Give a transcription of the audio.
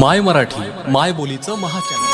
माय मराठी माय बोलीचं महाचॅनल.